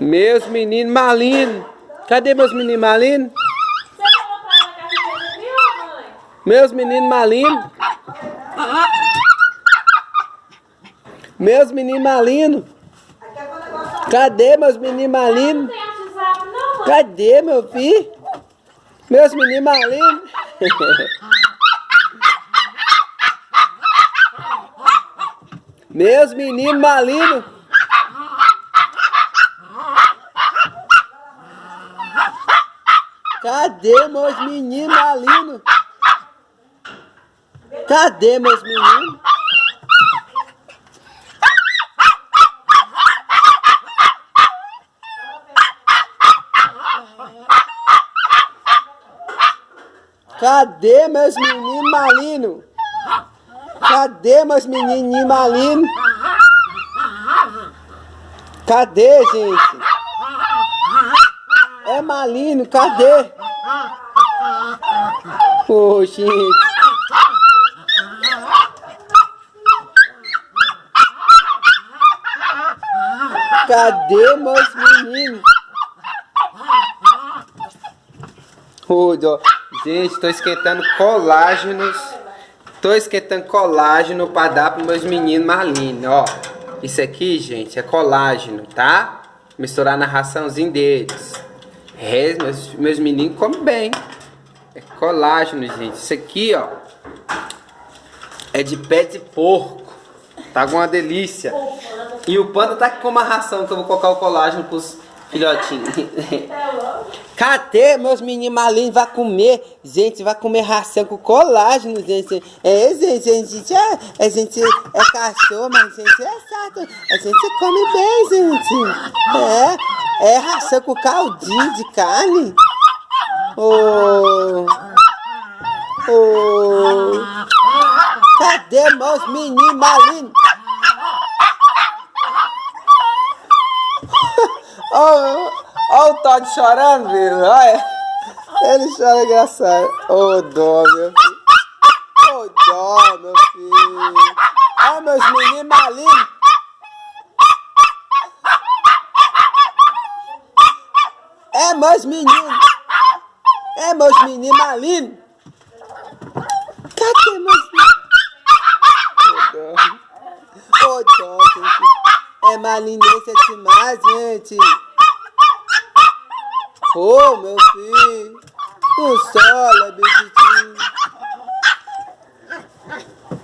Meus meninos malinos. Cadê meus meninos malinos? Meus meninos malinos. Meus meninos malinos. Cadê meus meninos malinos? Cadê meu filho? Meus meninos malinos. meus meninos malinos. Cadê meus meninos malinos? Cadê meus meninos? Cadê meus meninos malinos? Cadê meus menininhos malinos? Cadê, gente? É malino, cadê? Gente. Cadê meus meninos? Oh, gente, tô esquentando colágenos. Tô esquentando colágeno para dar para meus meninos malinos, ó. Isso aqui, gente, é colágeno, tá? Misturar na raçãozinha deles. É, meus, meus meninos comem bem. É colágeno, gente. Isso aqui, ó. É de pé de porco. Tá com uma delícia. E o panda tá com uma ração que eu vou colocar o colágeno pros filhotinhos. Cadê meus meninos malinhos? Vai comer, gente, vai comer ração com colágeno, gente. É, gente, a gente é, a gente é cachorro, mas a gente é sato. A gente come bem, gente. É. É ração com caldinho de carne? Oh. Oh. Cadê meus meninos malinos? Olha oh, o Todd chorando, viu? Olha. Ele chora engraçado. Ô, oh, dó, meu filho. Ô, oh, dó, meu filho. Olha meus meninos malignos. É meus meninos. É meus meninos malinos. Cadê meus meninos? Ô, dó, gente. É malinência demais, gente. Ô, oh, meu filho. Solo, bebidinho.